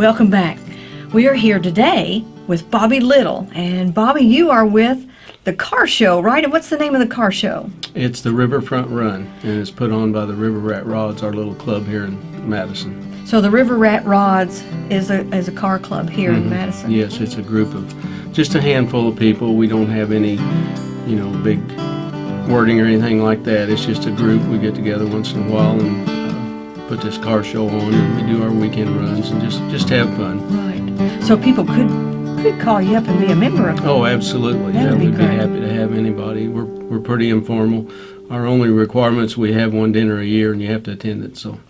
Welcome back. We are here today with Bobby Little. And Bobby, you are with the car show, right? And what's the name of the car show? It's the Riverfront Run, and it's put on by the River Rat Rods, our little club here in Madison. So the River Rat Rods is a, is a car club here in mm-hmm. Madison. Yes, it's a group of just a handful of people. We don't have any, you know, big wording or anything like that. It's just a group. We get together once in a while and put this car show on, and we do our weekend runs and just just have fun. Right. So people could could call you up and be a member of Oh, absolutely. That yeah, be we'd be happy to have anybody. We're we're pretty informal. Our only requirements we have one dinner a year, and you have to attend it. So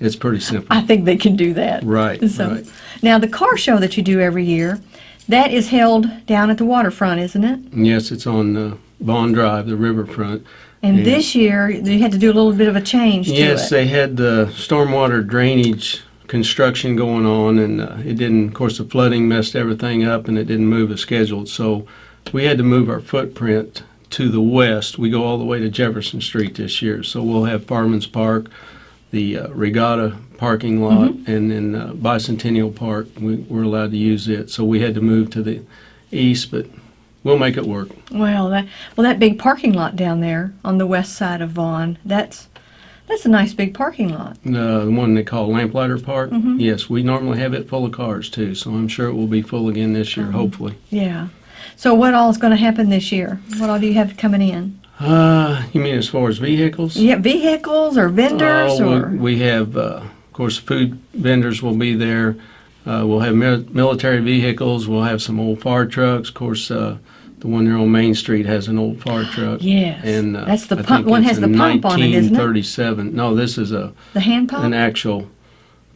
it's pretty simple. I think they can do that. Right, So, right. Now the car show that you do every year, that is held down at the waterfront, isn't it? Yes, it's on uh, Vaughn Drive, the riverfront. And Yeah. this year they had to do a little bit of a change to Yes, they had the stormwater drainage construction going on, and uh, it didn't. Of course, the flooding messed everything up, and it didn't move as scheduled. So we had to move our footprint to the west. We go all the way to Jefferson Street this year, so we'll have Farman's Park, the uh, Regatta parking lot, Mm-hmm. and then uh, Bicentennial Park. We, we're allowed to use it, so we had to move to the east, but we'll make it work. Well, that well that big parking lot down there on the west side of Vaughn, that's that's a nice big parking lot. Uh, the one they call Lamplighter Park. Mm-hmm. Yes, we normally have it full of cars too, so I'm sure it will be full again this Uh-huh. year, hopefully. Yeah. So what all is going to happen this year? What all do you have coming in? Uh, you mean as far as vehicles? Have vehicles or vendors Oh, or we, we have, uh, of course, food vendors will be there. Uh, we'll have mil- military vehicles. We'll have some old fire trucks. Of course, uh, the one there on Main Street has an old fire truck. Yes. And uh, That's the I pump- one has the pump on it, isn't it? 1937. No, this is a the hand pump? an actual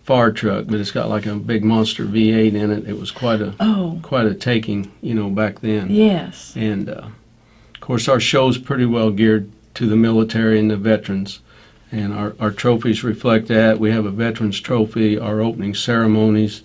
fire truck, but it's got like a big monster V8 in it. It was quite a oh, quite a taking, you know, back then. yes. And uh, of course, our show's pretty well geared to the military and the veterans. And our, our trophies reflect that. We have a veterans trophy. Our opening ceremonies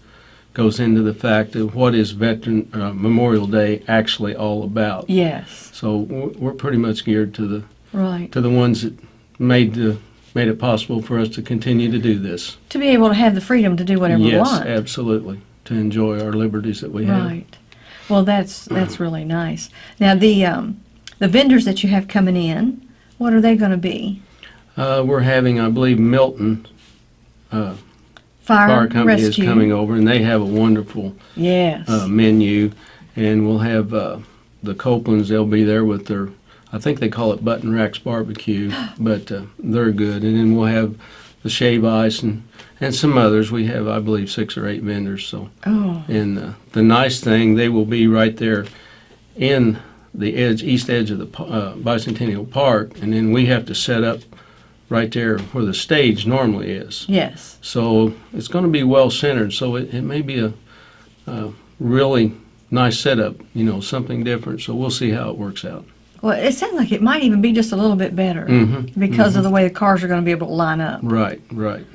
goes into the fact of what is Veteran uh, Memorial Day actually all about. Yes. So we're we're pretty much geared to the Right. to the ones that made the made it possible for us to continue to do this. To be able to have the freedom to do whatever we want. yes, absolutely. To enjoy our liberties that we have. Right. Well, that's that's really nice. Now the um, the vendors that you have coming in, what are they going to be? Uh, we're having, I believe, Milton uh, Fire, Fire Company rescue. is coming over, and they have a wonderful Yes. uh, menu. And we'll have uh, the Copelands. They'll be there with their, I think they call it Button Racks Barbecue, but uh, they're good. And then we'll have the Shave Ice and and some others. We have, I believe, six or eight vendors. So, oh, and uh, the nice thing, they will be right there in the edge, east edge of the uh, Bicentennial Park, and then we have to set up right there where the stage normally is. yes. So it's going to be well centered. So it, it may be a, a really nice setup, you know, something different. So we'll see how it works out. Well, it sounds like it might even be just a little bit better Mm-hmm. because of the way the cars are going to be able to line up. Right, right.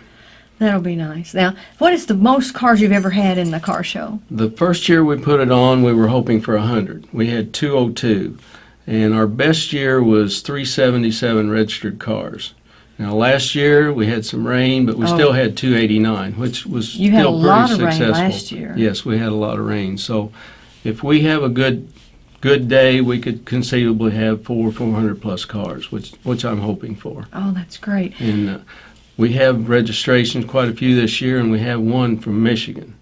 That'll be nice. Now, what is the most cars you've ever had in the car show? The first year we put it on, we were hoping for 100. We had 202. And our best year was 377 registered cars. Now, last year we had some rain, but we Oh. still had 289, which was You had still a pretty lot of rain successful. last year. Yes, we had a lot of rain. So if we have a good good day, we could conceivably have four 400 plus cars, which which I'm hoping for. Oh, that's great. And uh, we have registrations, quite a few this year, and we have one from Michigan.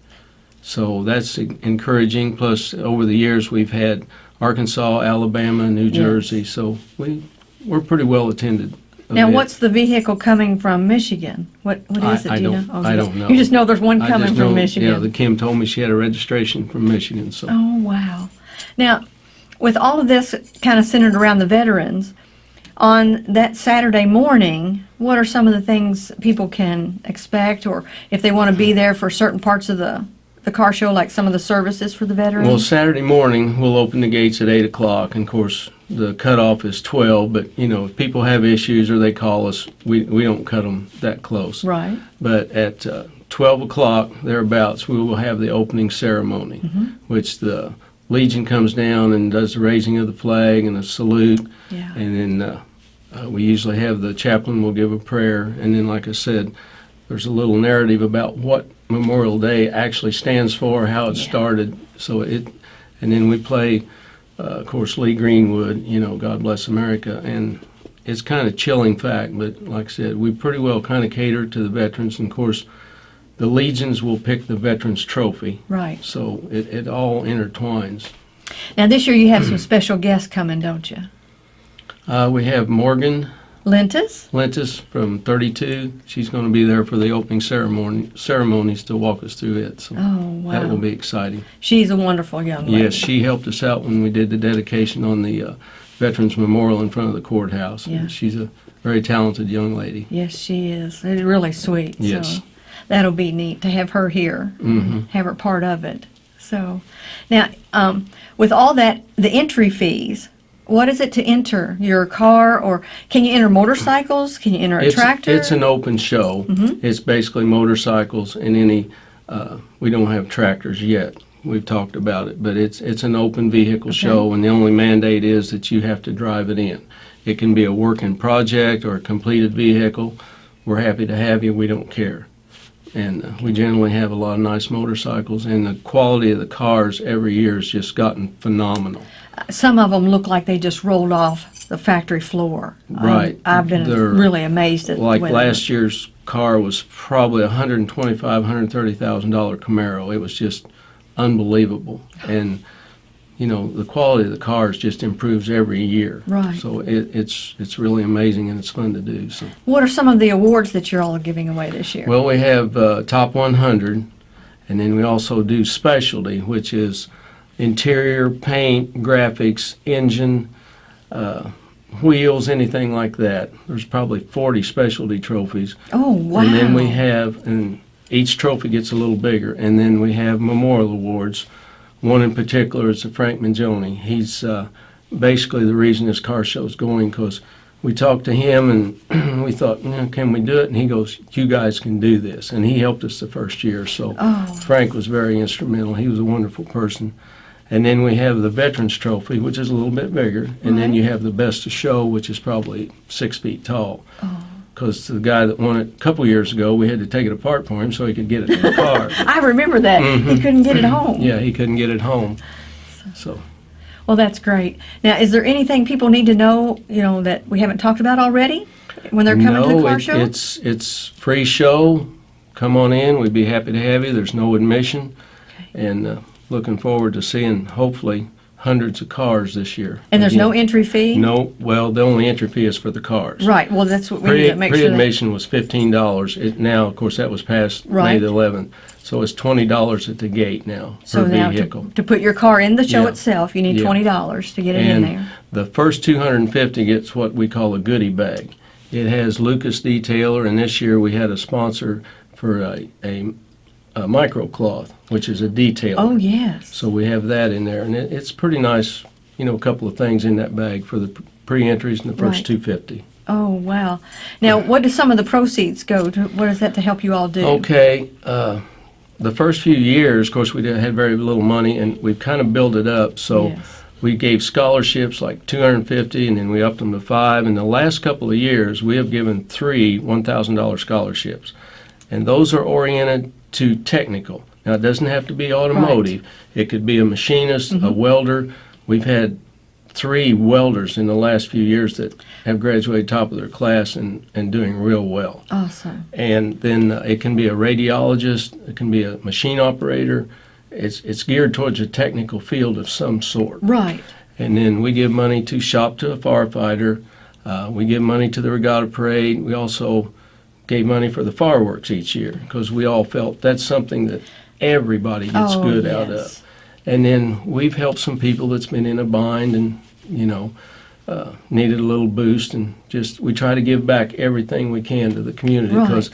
So that's encouraging. Plus, over the years, we've had Arkansas, Alabama, New Yes. Jersey. So we we're pretty well attended. Now, what's the vehicle coming from Michigan? What what I- is it? I do you don't- know? Oh, I you don't just- know. You just know there's one I coming just from know, Michigan. Yeah, the Kim told me she had a registration from Michigan. So Oh, wow. Now, with all of this kind of centered around the veterans, on that Saturday morning, what are some of the things people can expect, or if they want to be there for certain parts of the, the car show, like some of the services for the veterans? Well, Saturday morning, we'll open the gates at 8 o'clock. And of course, the cutoff is 12. But, you know, if people have issues or they call us, we, we don't cut them that close. right. But at uh, 12 o'clock, thereabouts, we will have the opening ceremony, Mm-hmm. which the Legion comes down and does the raising of the flag and a salute. Yeah. And then uh, uh, we usually have the chaplain will give a prayer. And then, like I said, there's a little narrative about what Memorial Day actually stands for, how it Yeah. started. So it, and then we play, uh, of course, Lee Greenwood, you know, God Bless America. And it's kind of chilling fact, but like I said, we pretty well kind of cater to the veterans. And of course, the Legions will pick the Veterans Trophy. Right. So it, it all intertwines. Now, this year you have some special guests coming, don't you? Uh, we have Morgan Lentis? Lentis from 32. She's going to be there for the opening ceremony ceremonies to walk us through it. So Oh, that will be exciting. She's a wonderful young lady. Yes, she helped us out when we did the dedication on the uh, Veterans Memorial in front of the courthouse. Yeah. She's a very talented young lady. Yes, she is. It's really sweet. Yes. So that'll be neat to have her here, mm -hmm. have her part of it. So now, um, with all that, the entry fees, what is it to enter your car or can you enter motorcycles? Can you enter a It's, tractor? it's an open show. Mhm. It's basically motorcycles and any. Uh, we don't have tractors yet. We've talked about it, but it's it's an open vehicle Okay. show, and the only mandate is that you have to drive it in. It can be a working project or a completed vehicle. We're happy to have you. We don't care. And uh, we generally have a lot of nice motorcycles, and the quality of the cars every year has just gotten phenomenal. Some of them look like they just rolled off the factory floor. Um, Right. I've been They're- really amazed at Like last year's car was probably a hundred and twenty-five, hundred and thirty thousand dollar Camaro. It was just unbelievable, and you know the quality of the cars just improves every year. Right. So it, it's it's really amazing and it's fun to do. So What are some of the awards that you're all giving away this year? well, we have uh, top one hundred, and then we also do specialty, which is interior paint, graphics, engine. Uh, Wheels, anything like that. There's probably 40 specialty trophies. oh, wow. And then we have, and each trophy gets a little bigger, and then we have memorial awards. One in particular is the Frank Mangione. He's uh, basically the reason this car show is going because we talked to him and we thought, you know, can we do it? And he goes, you guys can do this. And he helped us the first year. So Oh, Frank was very instrumental. He was a wonderful person. And then we have the Veterans Trophy, which is a little bit bigger. And then you have the Best of Show, which is probably six feet tall oh. because the guy that won it a couple years ago, we had to take it apart for him so he could get it in the car. I remember that. He Mhm. couldn't get it home. yeah, he couldn't get it home. So, Well, that's great. Now, is there anything people need to know, you know, that we haven't talked about already when they're coming to the car it, show? it's it's free show. Come on in. We'd be happy to have you. There's no admission, okay. and uh, looking forward to seeing hopefully hundreds of cars this year. and there's no entry fee? no. Well, the only entry fee is for the cars. Right. Well, that's what we need Pre, to make sure that. pre-admission was fifteen dollars. It now, of course, that was passed May the eleventh, so it's twenty dollars at the gate now So per now vehicle. to, to put your car in the show Yeah. itself, you need Yeah. twenty dollars to get it in And there. the first 250 gets what we call a goodie bag. It has Lucas Detailer, and this year we had a sponsor for a, a, a microcloth, which is a detailer. Oh yes. So we have that in there, and it, it's pretty nice. You know, a couple of things in that bag for the pre-entries and the first Right. 250. Oh wow. Now, what do some of the proceeds go to? What is that to help you all do? Okay, uh, the first few years, of course, we had very little money, and we've kind of built it up. So. Yes. We gave scholarships like 250, and then we upped them to five. In the last couple of years, we have given three $1,000 scholarships, and those are oriented to technical. Now, it doesn't have to be automotive. It could be a machinist, a welder. We've had three welders in the last few years that have graduated top of their class and, and doing real well. Awesome. And then uh, it can be a radiologist, it can be a machine operator. It's, it's geared towards a technical field of some sort. Right. And then we give money to Shop to a Firefighter. Uh, we give money to the Regatta Parade. We also gave money for the fireworks each year because we all felt that's something that everybody gets oh, good yes. out of. And then we've helped some people that's been in a bind and, you know, uh, needed a little boost. And just we try to give back everything we can to the community Right. because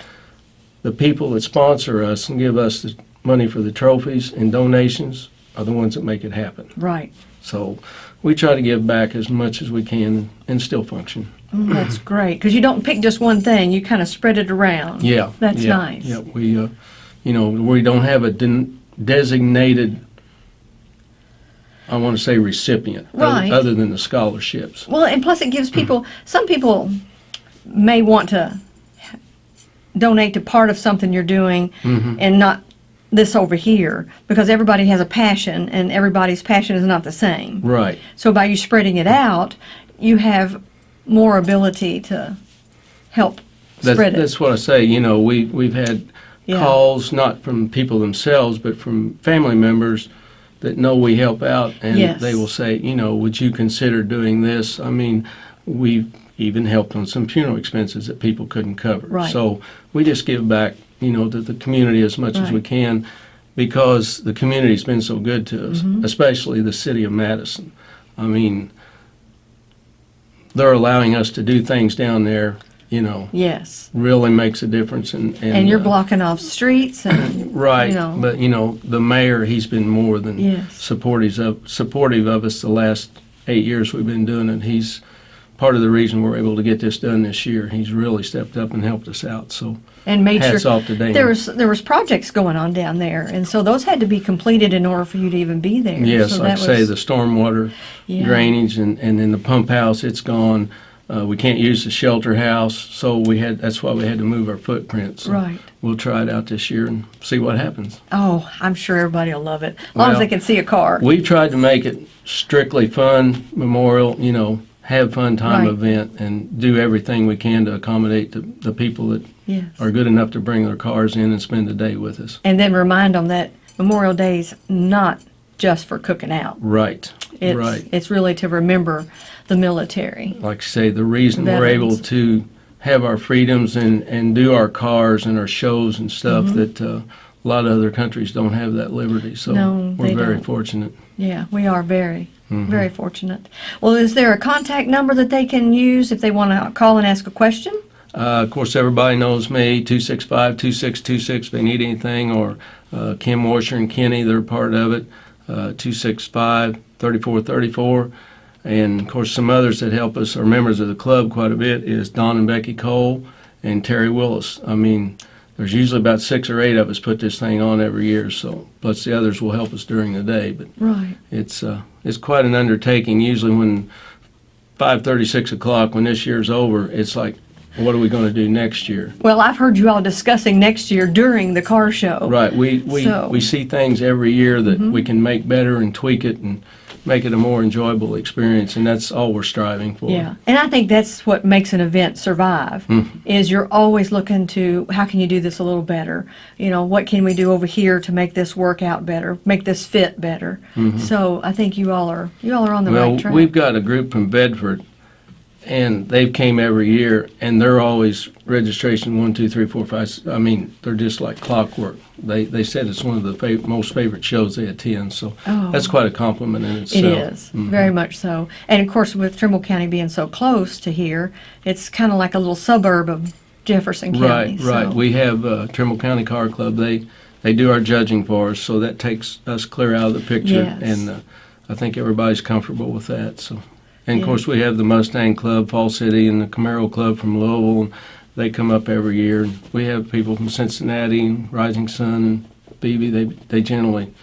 the people that sponsor us and give us the money for the trophies and donations are the ones that make it happen. Right. So we try to give back as much as we can and still function. Mm, that's great because you don't pick just one thing; you kind of spread it around. Yeah. That's yeah, nice. Yeah, we, uh, you know, we don't have a den- designated, I want to say recipient, Right. other than the scholarships. Well, and plus it gives people. Some people may want to donate to part of something you're doing Mm-hmm. and not this over here because everybody has a passion and everybody's passion is not the same. Right. So by you spreading it out, you have more ability to help That's, spread it. that's what I say. You know, we we've had Yeah. calls not from people themselves, but from family members that know we help out, and Yes. they will say, you know, would you consider doing this? I mean, we've even helped on some funeral expenses that people couldn't cover. Right. So we just give back, you know, to the community as much as we can, because the community's been so good to us, Mm-hmm. especially the city of Madison. I mean, they're allowing us to do things down there, you know, yes. really makes a difference. And, and, And you're uh, blocking off streets and right. you know. But you know, the mayor, he's been more than Yes. supportive of supportive of us the last eight years we've been doing it. He's part of the reason we're able to get this done this year. He's really stepped up and helped us out. So and made hats sure off to Dan. there was there was projects going on down there, and so those had to be completed in order for you to even be there. yes, so like I say, the stormwater Yeah. drainage and, and then the pump house, it's gone. Uh, we can't use the shelter house, so we had. That's why we had to move our footprint. So Right. We'll try it out this year and see what happens. Oh, I'm sure everybody will love it. As long as they can see a car. We tried to make it strictly fun memorial, you know, have fun time Right. event and do everything we can to accommodate the, the people that yes. are good enough to bring their cars in and spend the day with us. And then remind them that Memorial Day's not just for cooking out. Right. It's, right. It's really to remember the military. Like I say, the reason we're able to have our freedoms and, and do our cars and our shows and stuff Mm-hmm. that uh, a lot of other countries don't have that liberty. So No, we're very don't. fortunate. Yeah, we are very, Mm-hmm. very fortunate. Well, is there a contact number that they can use if they want to call and ask a question? Uh, of course, everybody knows me, 265 2626 if they need anything, or uh, Kim Washer and Kenny, they're part of it, uh, 265 3434. And of course, some others that help us are members of the club quite a bit is Don and Becky Cole and Terry Willis. I mean, there's usually about six or eight of us put this thing on every year, so plus the others will help us during the day. But Right. it's uh, it's quite an undertaking. Usually, when five thirty, six o'clock, when this year's over, it's like, what are we going to do next year? Well, I've heard you all discussing next year during the car show. Right. We we, So- we see things every year that we can make better and tweak it and make it a more enjoyable experience, and that's all we're striving for. Yeah, and I think that's what makes an event survive. Mm-hmm. Is you're always looking to how can you do this a little better? You know, what can we do over here to make this work out better, make this fit better? So I think you all are you all are on the. Well, right track. we've got a group from Bedford, and they've came every year, and they're always registration one, two, three, four, five. I mean, they're just like clockwork. They they said it's one of the fav- most favorite shows they attend, so Oh. that's quite a compliment in It itself. is very much so, and of course with Trimble County being so close to here, it's kind of like a little suburb of Jefferson County. Right, right. We have uh, Trimble County Car Club. They they do our judging for us, so that takes us clear out of the picture, Yes. and uh, I think everybody's comfortable with that. So, and of Yeah. course we have the Mustang Club, Fall City, and the Camaro Club from Louisville. And they come up every year, we have people from Cincinnati and Rising Sun and. They they generally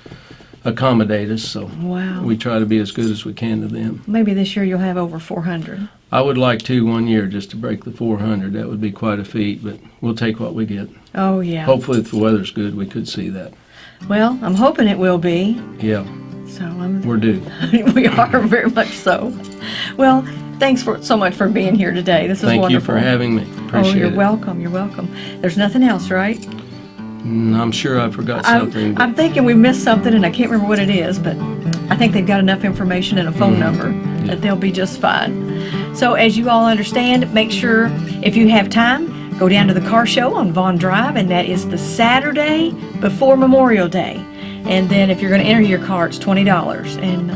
accommodate us, so wow. we try to be as good as we can to them. Maybe this year you'll have over 400. I would like to one year just to break the 400. That would be quite a feat, but we'll take what we get. Oh yeah. Hopefully, if the weather's good, we could see that. Well, I'm hoping it will be. Yeah, So I'm we're due. we are very much so. Well, thanks for so much for being here today. This is Thank wonderful. you for having me. Oh, you're it. welcome. You're welcome. There's nothing else, right? Mm, I'm sure I forgot I'm, something. I'm thinking we missed something, and I can't remember what it is, but I think they've got enough information and a phone number that they'll be just fine. So, as you all understand, make sure if you have time, go down to the car show on Vaughn Drive, and that is the Saturday before Memorial Day. And then, if you're going to enter your car, it's twenty dollars. And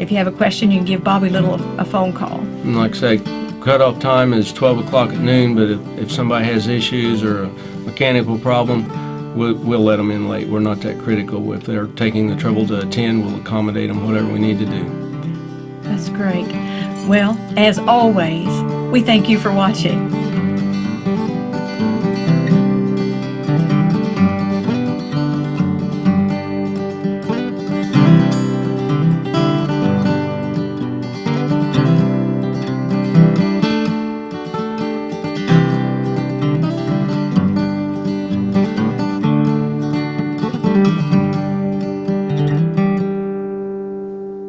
if you have a question, you can give Bobby Little a, a phone call. and like I say, cutoff time is 12 o'clock at noon, but if, if somebody has issues or a mechanical problem, we'll, we'll let them in late. We're not that critical. If they're taking the trouble to attend, we'll accommodate them, whatever we need to do. That's great. Well, as always, we thank you for watching.